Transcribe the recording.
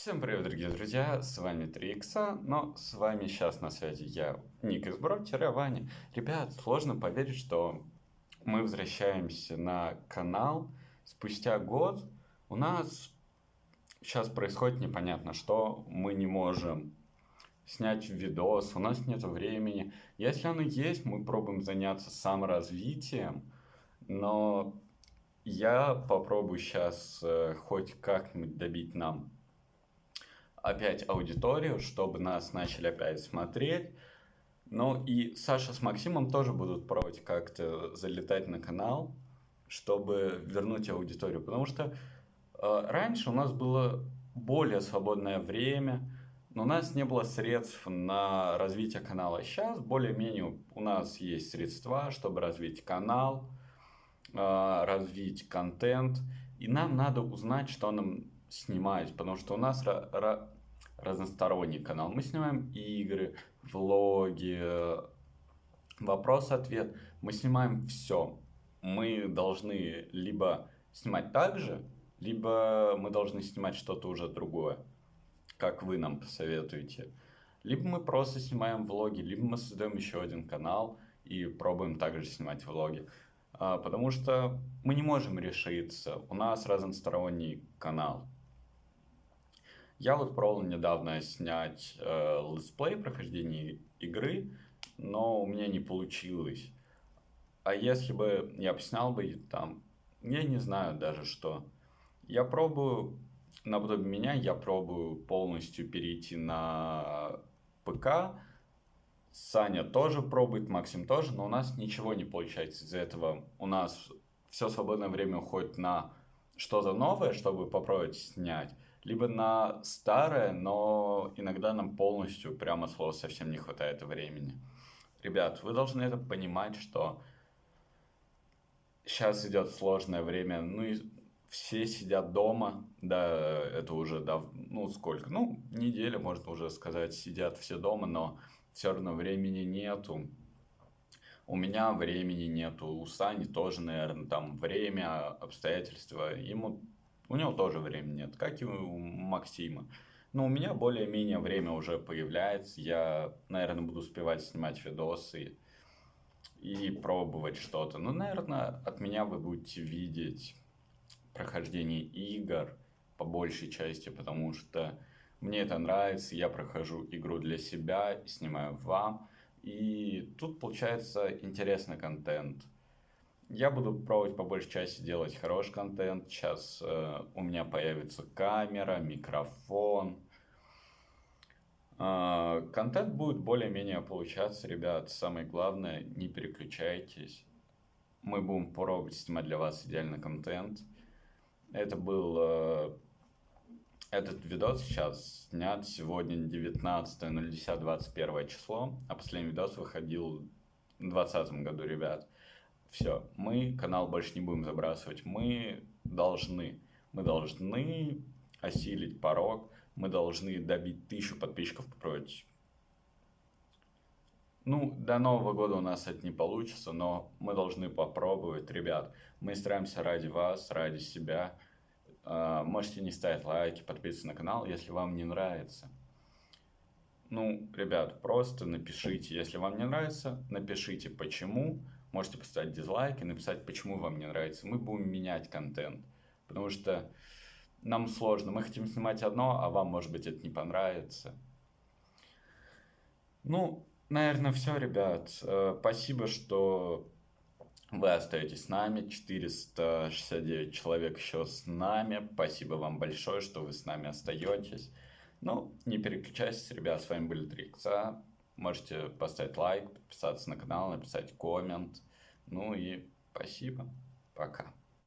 Всем привет, дорогие друзья, с вами 3 но с вами сейчас на связи я, Ник из Бро-Ваня. Ребят, сложно поверить, что мы возвращаемся на канал спустя год. У нас сейчас происходит непонятно что, мы не можем снять видос, у нас нет времени. Если оно есть, мы пробуем заняться саморазвитием, но я попробую сейчас э, хоть как-нибудь добить нам опять аудиторию, чтобы нас начали опять смотреть. Ну и Саша с Максимом тоже будут пробовать как-то залетать на канал, чтобы вернуть аудиторию. Потому что э, раньше у нас было более свободное время, но у нас не было средств на развитие канала. Сейчас более-менее у нас есть средства, чтобы развить канал, э, развить контент. И нам надо узнать, что нам снимать, потому что у нас разносторонний канал. Мы снимаем игры, влоги, вопрос-ответ. Мы снимаем все. Мы должны либо снимать так же, либо мы должны снимать что-то уже другое, как вы нам посоветуете. Либо мы просто снимаем влоги, либо мы создаем еще один канал и пробуем также снимать влоги. А, потому что мы не можем решиться. У нас разносторонний канал. Я вот пробовал недавно снять э, летсплей прохождения игры, но у меня не получилось. А если бы я снял бы там, я не знаю даже что. Я пробую, наподобие меня, я пробую полностью перейти на ПК. Саня тоже пробует, Максим тоже, но у нас ничего не получается из-за этого. У нас все свободное время уходит на что-то новое, чтобы попробовать снять либо на старое, но иногда нам полностью, прямо слово, совсем не хватает времени. Ребят, вы должны это понимать, что сейчас идет сложное время, ну и все сидят дома, да, это уже, дав... ну сколько, ну неделя, можно уже сказать, сидят все дома, но все равно времени нету. У меня времени нету, у Сани тоже, наверное, там время, обстоятельства, ему у него тоже времени нет, как и у Максима. Но у меня более-менее время уже появляется. Я, наверное, буду успевать снимать видосы и пробовать что-то. Но, наверное, от меня вы будете видеть прохождение игр по большей части, потому что мне это нравится, я прохожу игру для себя и снимаю вам. И тут получается интересный контент. Я буду пробовать по большей части делать хороший контент. Сейчас э, у меня появится камера, микрофон. Э, контент будет более-менее получаться, ребят. Самое главное, не переключайтесь. Мы будем пробовать снимать для вас идеальный контент. Это был... Э, этот видос сейчас снят сегодня 19.10.21 число, а последний видос выходил в 2020 году, ребят все, мы канал больше не будем забрасывать, мы должны, мы должны осилить порог, мы должны добить тысячу подписчиков попробовать. Ну, до Нового года у нас это не получится, но мы должны попробовать, ребят. Мы стараемся ради вас, ради себя. А, можете не ставить лайки, подписываться на канал, если вам не нравится. Ну, ребят, просто напишите, если вам не нравится, напишите почему, Можете поставить дизлайк и написать, почему вам не нравится. Мы будем менять контент, потому что нам сложно. Мы хотим снимать одно, а вам, может быть, это не понравится. Ну, наверное, все, ребят. Э, спасибо, что вы остаетесь с нами. 469 человек еще с нами. Спасибо вам большое, что вы с нами остаетесь. Ну, не переключайтесь, ребят. С вами были Трикса. Можете поставить лайк, подписаться на канал, написать коммент. Ну и спасибо. Пока.